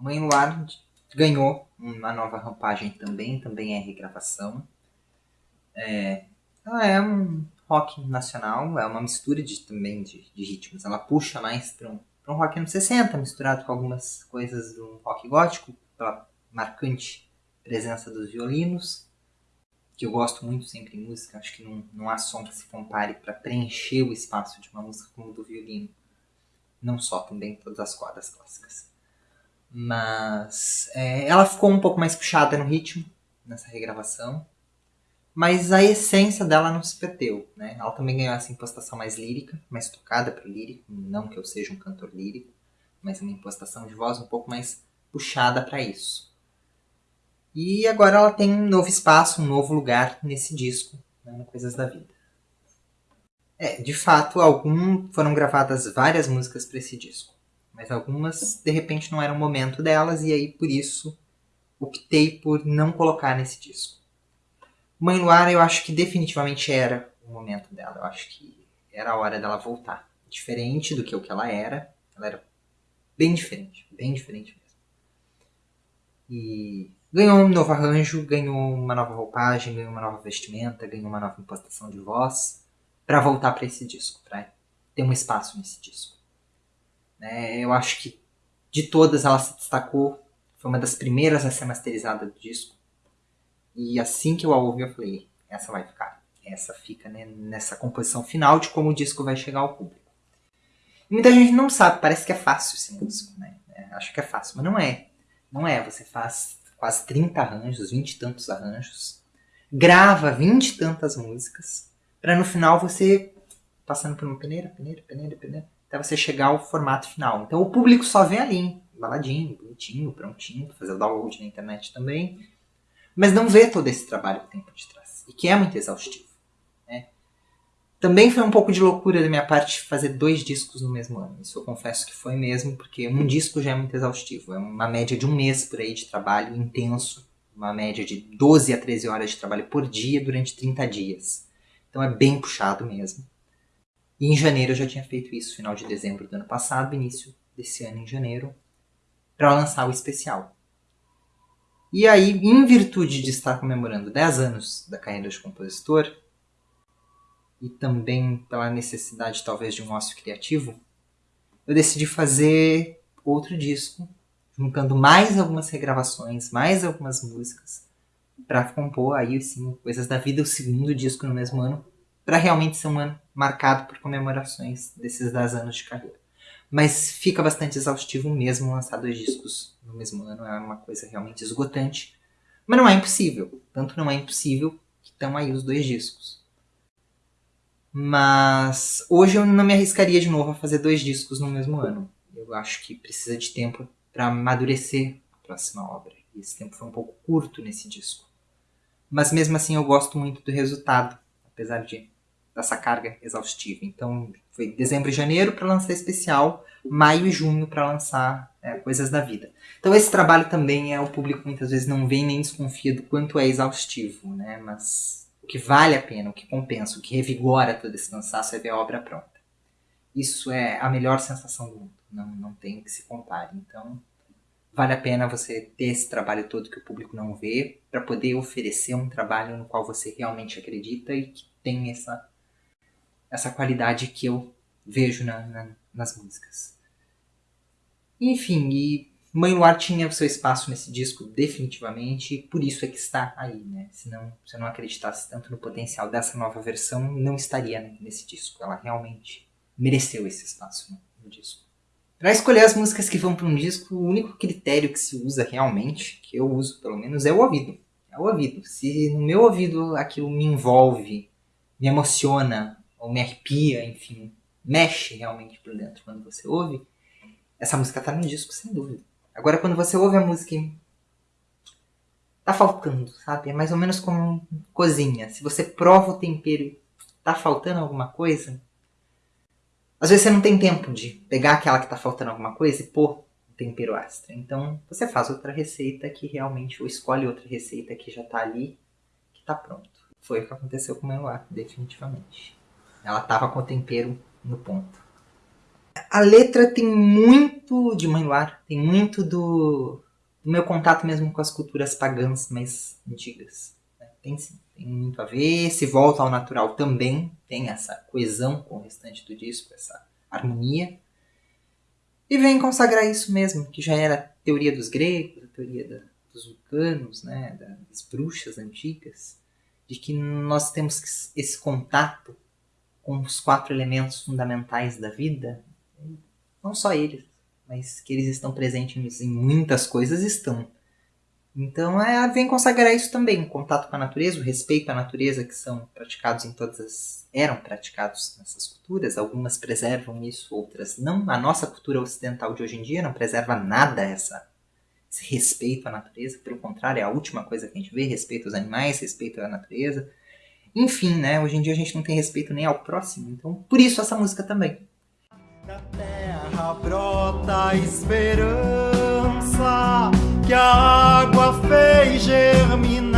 Mãe Luar ganhou uma nova rampagem também, também é regravação. É, ela é um rock nacional, é uma mistura de, também de, de ritmos. Ela puxa mais para um, um rock anos 60, misturado com algumas coisas do rock gótico, pela marcante presença dos violinos, que eu gosto muito sempre em música. Acho que não, não há som que se compare para preencher o espaço de uma música como o do violino. Não só, também todas as cordas clássicas. Mas é, ela ficou um pouco mais puxada no ritmo nessa regravação mas a essência dela não se perdeu, né? Ela também ganhou essa impostação mais lírica, mais tocada para o lírico, não que eu seja um cantor lírico, mas uma impostação de voz um pouco mais puxada para isso. E agora ela tem um novo espaço, um novo lugar nesse disco, né, no Coisas da Vida. É, de fato, algum foram gravadas várias músicas para esse disco, mas algumas de repente não era o momento delas e aí por isso optei por não colocar nesse disco. Mãe Luara, eu acho que definitivamente era o momento dela. Eu acho que era a hora dela voltar. Diferente do que o que ela era. Ela era bem diferente. Bem diferente mesmo. E ganhou um novo arranjo, ganhou uma nova roupagem, ganhou uma nova vestimenta, ganhou uma nova impostação de voz para voltar para esse disco, para ter um espaço nesse disco. É, eu acho que de todas ela se destacou, foi uma das primeiras a ser masterizada do disco. E assim que eu a ouvi, eu falei, essa vai ficar. Essa fica né, nessa composição final de como o disco vai chegar ao público. E muita gente não sabe, parece que é fácil esse músico, né? É, acho que é fácil, mas não é. Não é, você faz quase 30 arranjos, 20 e tantos arranjos, grava 20 e tantas músicas, para no final você, passando por uma peneira, peneira, peneira, peneira, até você chegar ao formato final. Então o público só vê ali, baladinho, bonitinho, prontinho, pra fazer o download na internet também, mas não vê todo esse trabalho que tem por detrás, e que é muito exaustivo. Né? Também foi um pouco de loucura da minha parte fazer dois discos no mesmo ano. Isso eu confesso que foi mesmo, porque um disco já é muito exaustivo. É uma média de um mês por aí de trabalho intenso, uma média de 12 a 13 horas de trabalho por dia durante 30 dias. Então é bem puxado mesmo. E em janeiro eu já tinha feito isso, final de dezembro do ano passado, início desse ano em janeiro, para lançar o especial. E aí, em virtude de estar comemorando 10 anos da carreira de compositor, e também pela necessidade talvez de um ócio criativo, eu decidi fazer outro disco, juntando mais algumas regravações, mais algumas músicas, para compor aí sim Coisas da Vida, o segundo disco no mesmo ano, para realmente ser um ano marcado por comemorações desses 10 anos de carreira. Mas fica bastante exaustivo mesmo lançar dois discos no mesmo ano, é uma coisa realmente esgotante. Mas não é impossível. Tanto não é impossível que estão aí os dois discos. Mas hoje eu não me arriscaria de novo a fazer dois discos no mesmo ano. Eu acho que precisa de tempo para amadurecer a próxima obra. E esse tempo foi um pouco curto nesse disco. Mas mesmo assim eu gosto muito do resultado, apesar de dessa carga exaustiva. Então foi dezembro e janeiro para lançar especial, maio e junho para lançar é, coisas da vida. Então esse trabalho também é o público muitas vezes não vem nem desconfia do quanto é exaustivo, né? Mas o que vale a pena, o que compensa, o que revigora todo esse cansaço é ver a obra pronta. Isso é a melhor sensação do mundo, não, não tem que se compare. Então vale a pena você ter esse trabalho todo que o público não vê para poder oferecer um trabalho no qual você realmente acredita e que tem essa essa qualidade que eu vejo na, na, nas músicas. Enfim, e Mãe Luar tinha o seu espaço nesse disco definitivamente, e por isso é que está aí, né? Se não, se eu não acreditasse tanto no potencial dessa nova versão, não estaria nesse disco. Ela realmente mereceu esse espaço no, no disco. Para escolher as músicas que vão para um disco, o único critério que se usa realmente, que eu uso pelo menos, é o ouvido. É o ouvido. Se no meu ouvido aquilo me envolve, me emociona, ou me arrepia, enfim, mexe realmente por dentro quando você ouve, essa música tá no disco, sem dúvida. Agora, quando você ouve a música e tá faltando, sabe? É mais ou menos como cozinha. Se você prova o tempero e tá faltando alguma coisa, às vezes você não tem tempo de pegar aquela que tá faltando alguma coisa e pôr um tempero extra. Então, você faz outra receita que realmente, ou escolhe outra receita que já tá ali, que tá pronto. Foi o que aconteceu com o meu ar, definitivamente. Ela tava com o tempero no ponto. A letra tem muito de Mãe Luar, tem muito do, do meu contato mesmo com as culturas pagãs mais antigas. Né? Tem sim, tem muito a ver. Se volta ao natural também, tem essa coesão com o restante do disco, essa harmonia. E vem consagrar isso mesmo, que já era a teoria dos gregos, a teoria da, dos vulcanos, né, das bruxas antigas, de que nós temos esse contato com os quatro elementos fundamentais da vida, não só eles, mas que eles estão presentes em muitas coisas, estão. Então é, vem consagrar isso também, o contato com a natureza, o respeito à natureza que são praticados em todas as. eram praticados nessas culturas, algumas preservam isso, outras não. A nossa cultura ocidental de hoje em dia não preserva nada essa, esse respeito à natureza, pelo contrário, é a última coisa que a gente vê, respeito aos animais, respeito à natureza. Enfim, né? Hoje em dia a gente não tem respeito nem ao próximo, então por isso essa música também. Da terra brota esperança que a água fez germinar.